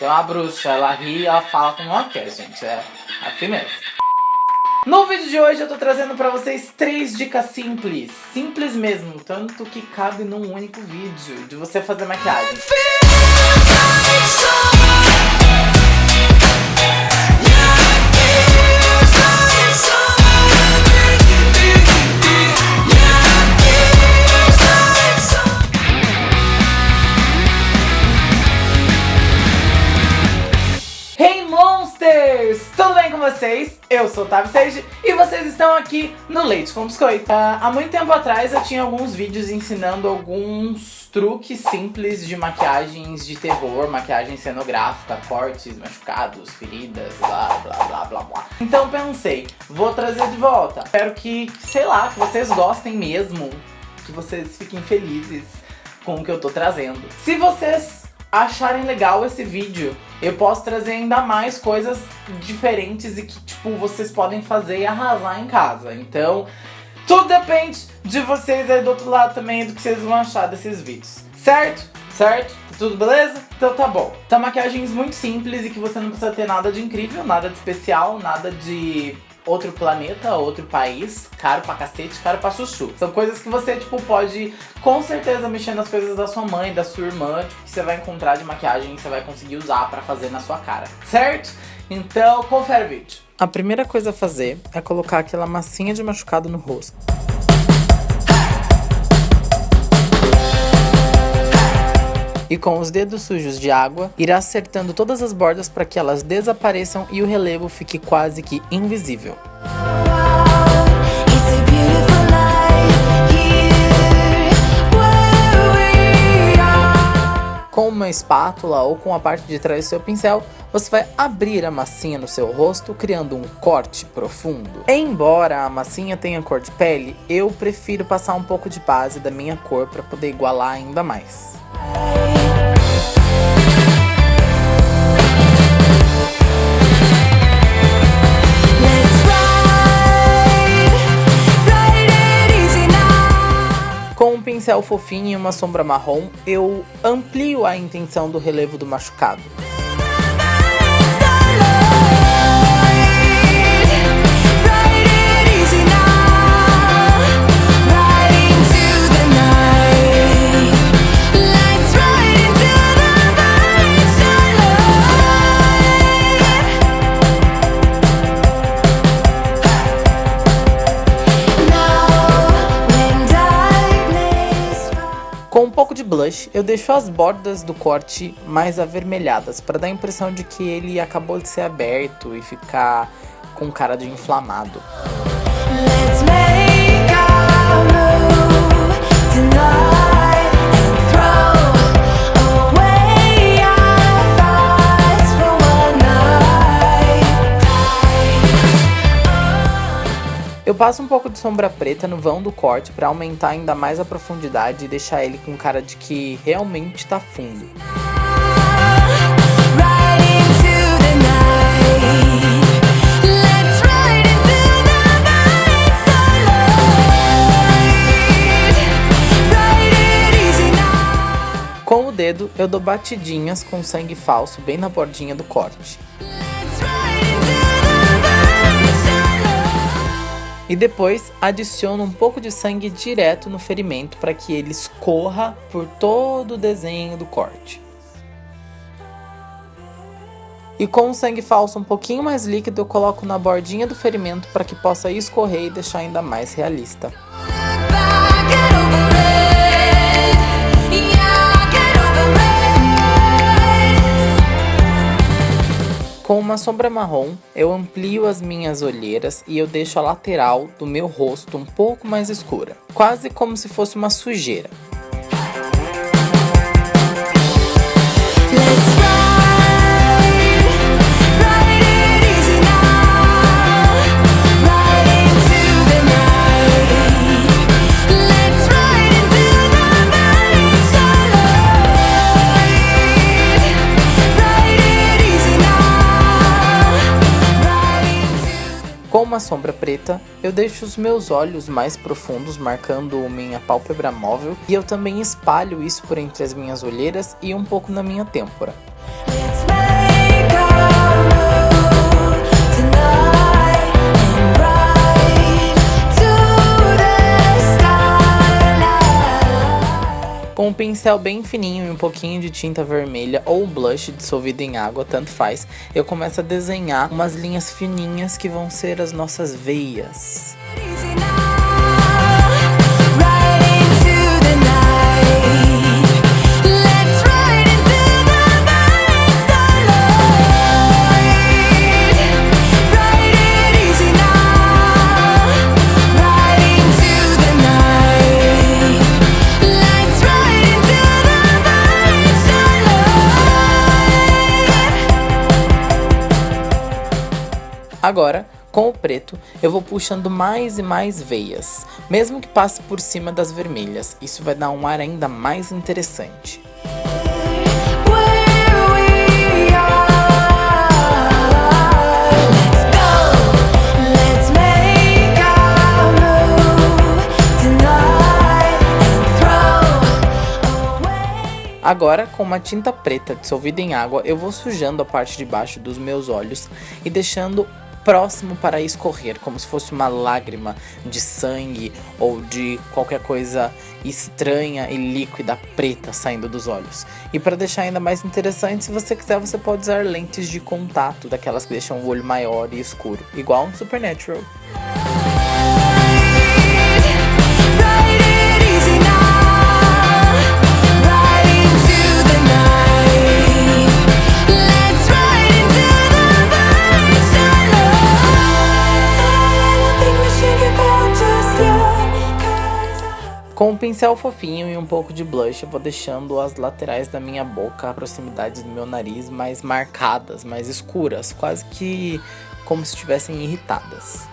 Então a bruxa, ela ri e ela fala como ela quer, gente. É assim mesmo. No vídeo de hoje eu tô trazendo pra vocês três dicas simples. Simples mesmo, tanto que cabe num único vídeo de você fazer maquiagem. Vocês, eu sou o Tavi Sage e vocês estão aqui no Leite com Biscoito. Uh, há muito tempo atrás eu tinha alguns vídeos ensinando alguns truques simples de maquiagens de terror, maquiagem cenográfica, cortes, machucados, feridas, blá blá blá blá blá. Então pensei, vou trazer de volta. Espero que, sei lá, que vocês gostem mesmo, que vocês fiquem felizes com o que eu tô trazendo. Se vocês acharem legal esse vídeo, eu posso trazer ainda mais coisas diferentes e que, tipo, vocês podem fazer e arrasar em casa. Então, tudo depende de vocês aí do outro lado também, do que vocês vão achar desses vídeos. Certo? Certo? Tudo beleza? Então tá bom. São maquiagens muito simples e que você não precisa ter nada de incrível, nada de especial, nada de outro planeta, outro país, caro pra cacete, caro pra chuchu. São coisas que você, tipo, pode com certeza mexer nas coisas da sua mãe, da sua irmã, tipo, que você vai encontrar de maquiagem que você vai conseguir usar pra fazer na sua cara, certo? Então, confere o vídeo. A primeira coisa a fazer é colocar aquela massinha de machucado no rosto. E com os dedos sujos de água, irá acertando todas as bordas para que elas desapareçam e o relevo fique quase que invisível. Com uma espátula ou com a parte de trás do seu pincel, você vai abrir a massinha no seu rosto, criando um corte profundo. Embora a massinha tenha cor de pele, eu prefiro passar um pouco de base da minha cor para poder igualar ainda mais. Pincel fofinho e uma sombra marrom, eu amplio a intenção do relevo do machucado. Blush, eu deixo as bordas do corte mais avermelhadas, para dar a impressão de que ele acabou de ser aberto e ficar com cara de inflamado. Eu passo um pouco de sombra preta no vão do corte para aumentar ainda mais a profundidade e deixar ele com cara de que realmente tá fundo. Com o dedo, eu dou batidinhas com sangue falso bem na bordinha do corte. E depois adiciono um pouco de sangue direto no ferimento para que ele escorra por todo o desenho do corte. E com o sangue falso um pouquinho mais líquido eu coloco na bordinha do ferimento para que possa escorrer e deixar ainda mais realista. Uma sombra marrom, eu amplio as minhas olheiras e eu deixo a lateral do meu rosto um pouco mais escura, quase como se fosse uma sujeira. Com uma sombra preta, eu deixo os meus olhos mais profundos marcando minha pálpebra móvel e eu também espalho isso por entre as minhas olheiras e um pouco na minha têmpora. Com um pincel bem fininho e um pouquinho de tinta vermelha ou blush dissolvido em água, tanto faz, eu começo a desenhar umas linhas fininhas que vão ser as nossas veias. Agora, com o preto, eu vou puxando mais e mais veias, mesmo que passe por cima das vermelhas. Isso vai dar um ar ainda mais interessante. Agora, com uma tinta preta dissolvida em água, eu vou sujando a parte de baixo dos meus olhos e deixando próximo para escorrer, como se fosse uma lágrima de sangue ou de qualquer coisa estranha e líquida preta saindo dos olhos. E para deixar ainda mais interessante, se você quiser, você pode usar lentes de contato, daquelas que deixam o olho maior e escuro, igual um Supernatural. Com um pincel fofinho e um pouco de blush, eu vou deixando as laterais da minha boca, a proximidade do meu nariz mais marcadas, mais escuras, quase que como se estivessem irritadas.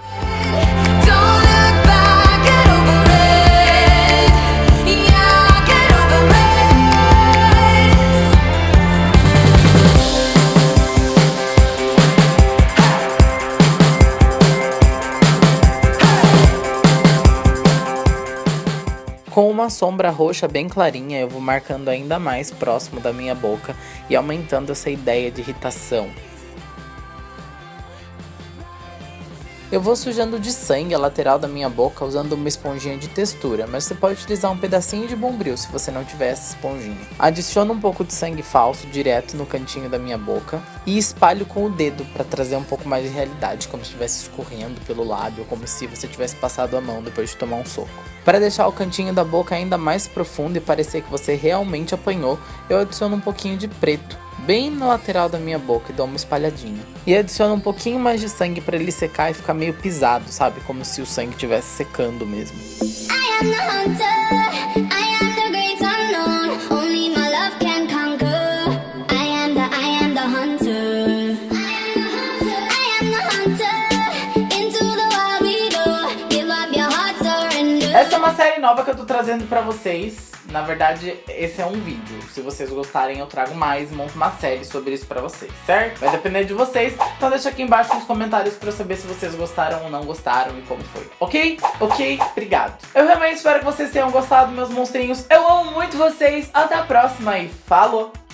Com uma sombra roxa bem clarinha, eu vou marcando ainda mais próximo da minha boca e aumentando essa ideia de irritação. Eu vou sujando de sangue a lateral da minha boca usando uma esponjinha de textura, mas você pode utilizar um pedacinho de bombril se você não tiver essa esponjinha. Adiciono um pouco de sangue falso direto no cantinho da minha boca e espalho com o dedo para trazer um pouco mais de realidade, como se estivesse escorrendo pelo lábio, como se você tivesse passado a mão depois de tomar um soco. Para deixar o cantinho da boca ainda mais profundo e parecer que você realmente apanhou, eu adiciono um pouquinho de preto, bem na lateral da minha boca e dou uma espalhadinha. E adiciono um pouquinho mais de sangue para ele secar e ficar meio pisado, sabe? Como se o sangue estivesse secando mesmo. Essa é uma série nova que eu tô trazendo pra vocês. Na verdade, esse é um vídeo. Se vocês gostarem, eu trago mais, monto uma série sobre isso pra vocês, certo? Vai depender de vocês. Então deixa aqui embaixo nos comentários pra eu saber se vocês gostaram ou não gostaram e como foi. Ok? Ok? Obrigado. Eu realmente espero que vocês tenham gostado, meus monstrinhos. Eu amo muito vocês. Até a próxima e falou!